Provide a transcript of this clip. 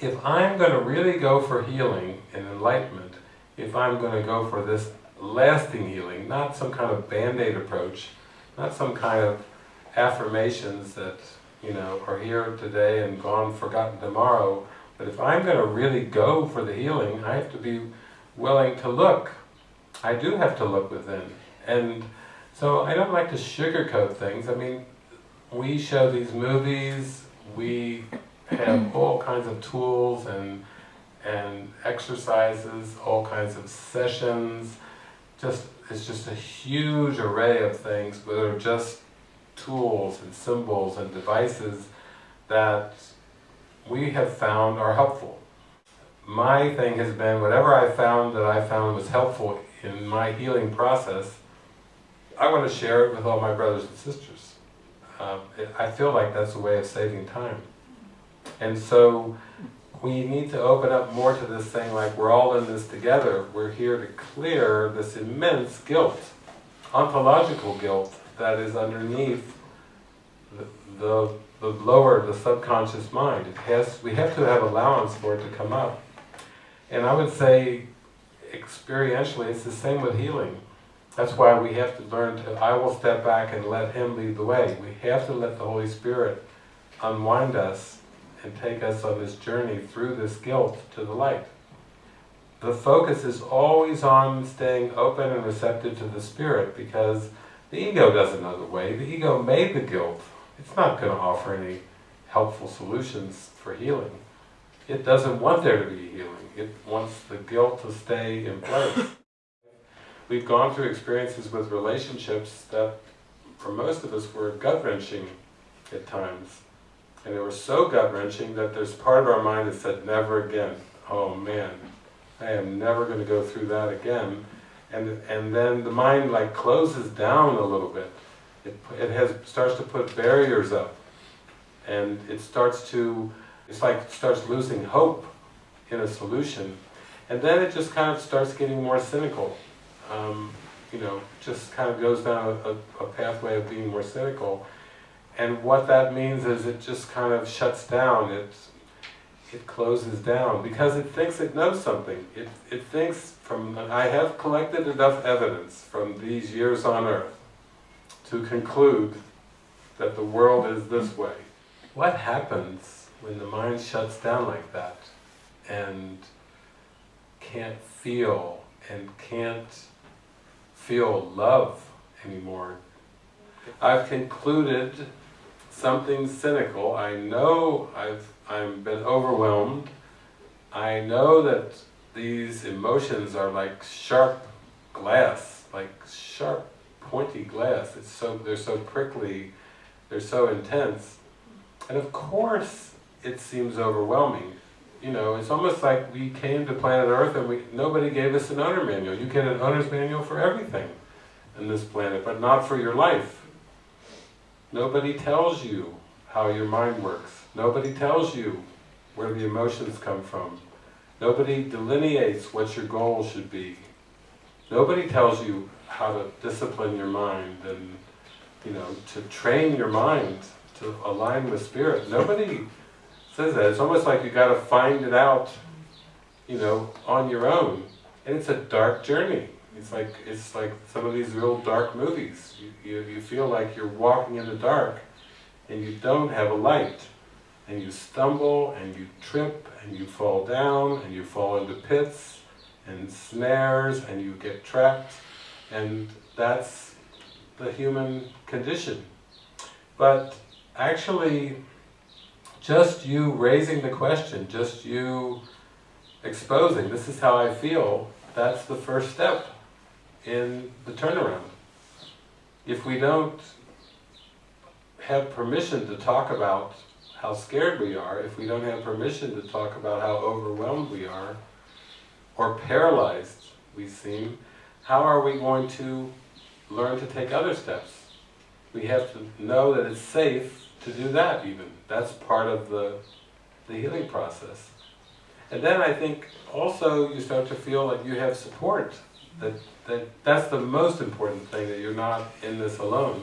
if I'm going to really go for healing and enlightenment, if I'm going to go for this lasting healing, not some kind of band-aid approach, not some kind of affirmations that, you know, are here today and gone, forgotten tomorrow, but if I'm going to really go for the healing, I have to be willing to look. I do have to look within. And so I don't like to sugarcoat things. I mean, we show these movies, we have all kinds of tools and and exercises, all kinds of sessions, just it's just a huge array of things that are just tools and symbols and devices that we have found are helpful. My thing has been, whatever I found that I found was helpful in my healing process, I want to share it with all my brothers and sisters. Um, it, I feel like that's a way of saving time. And so we need to open up more to this thing like we're all in this together. We're here to clear this immense guilt, ontological guilt that is underneath the, the, the lower, the subconscious mind. It has, we have to have allowance for it to come up. And I would say, experientially, it's the same with healing. That's why we have to learn to, I will step back and let Him lead the way. We have to let the Holy Spirit unwind us and take us on this journey through this guilt to the light. The focus is always on staying open and receptive to the Spirit because the ego doesn't know the way. The ego made the guilt. It's not going to offer any helpful solutions for healing. It doesn't want there to be healing. It wants the guilt to stay in place. We've gone through experiences with relationships that, for most of us, were gut-wrenching at times. And they were so gut-wrenching that there's part of our mind that said, never again. Oh man, I am never going to go through that again. And, and then the mind like closes down a little bit. It, it has, starts to put barriers up. And it starts to, it's like it starts losing hope in a solution. And then it just kind of starts getting more cynical. Um, you know, just kind of goes down a, a pathway of being more cynical. And what that means is it just kind of shuts down, it, it closes down, because it thinks it knows something. It, it thinks from, I have collected enough evidence from these years on earth to conclude that the world is this way. What happens when the mind shuts down like that and can't feel and can't feel love anymore? I've concluded something cynical. I know I've I've been overwhelmed. I know that these emotions are like sharp glass, like sharp, pointy glass. It's so they're so prickly, they're so intense, and of course it seems overwhelming. You know, it's almost like we came to planet Earth and we nobody gave us an owner manual. You get an owner's manual for everything in this planet, but not for your life. Nobody tells you how your mind works. Nobody tells you where the emotions come from. Nobody delineates what your goal should be. Nobody tells you how to discipline your mind and, you know, to train your mind to align with spirit. Nobody says that. It's almost like you got to find it out, you know, on your own. And it's a dark journey. It's like it's like some of these real dark movies. You, you, you feel like you're walking in the dark and you don't have a light. And you stumble and you trip and you fall down and you fall into pits and snares and you get trapped. And that's the human condition. But actually, just you raising the question, just you exposing, this is how I feel, that's the first step in the turnaround. If we don't have permission to talk about how scared we are, if we don't have permission to talk about how overwhelmed we are, or paralyzed we seem, how are we going to learn to take other steps? We have to know that it's safe to do that even. That's part of the, the healing process. And then I think also you start to feel like you have support that, that that's the most important thing, that you're not in this alone.